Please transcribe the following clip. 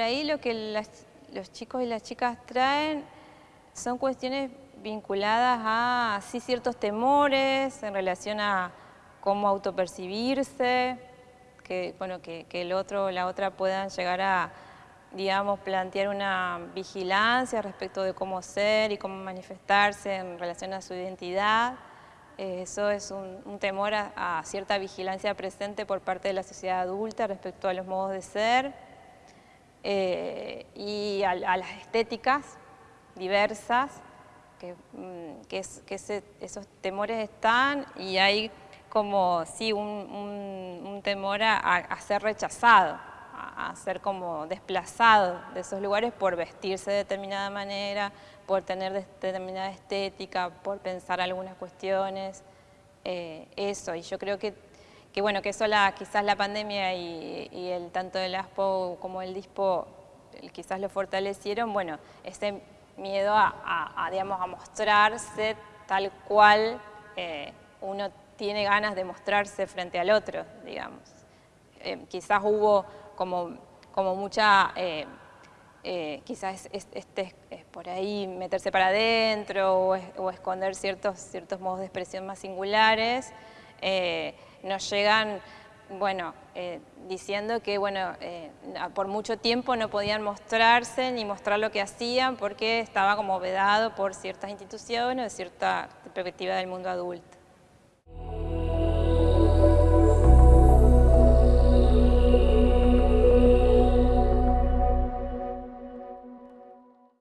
ahí lo que los chicos y las chicas traen son cuestiones vinculadas a sí, ciertos temores en relación a cómo autopercibirse, que, bueno, que, el otro o la otra puedan llegar a, digamos, plantear una vigilancia respecto de cómo ser y cómo manifestarse en relación a su identidad. Eh, eso es un, temor a, cierta vigilancia presente por parte de la sociedad adulta respecto a los modos de ser eh, y a, las estéticas diversas, que, mm, que, esos temores están y hay como sí, un, temor a, ser rechazado, a, ser como desplazado de esos lugares por vestirse de determinada manera, por tener determinada estética, por pensar algunas cuestiones, eh, eso, y yo creo que, que, bueno, que eso la, quizás la pandemia y, el tanto el ASPO como el DISPO quizás lo fortalecieron, bueno, ese miedo a, digamos, a mostrarse tal cual eh, uno tiene ganas de mostrarse frente al otro, digamos. Eh, quizás hubo como, como mucha, eh, quizás este, es, por ahí meterse para adentro o, esconder ciertos, ciertos modos de expresión más singulares, nos llegan, bueno, diciendo que, bueno, por mucho tiempo no podían mostrarse ni mostrar lo que hacían porque estaba como vedado por ciertas instituciones o cierta perspectiva del mundo adulto.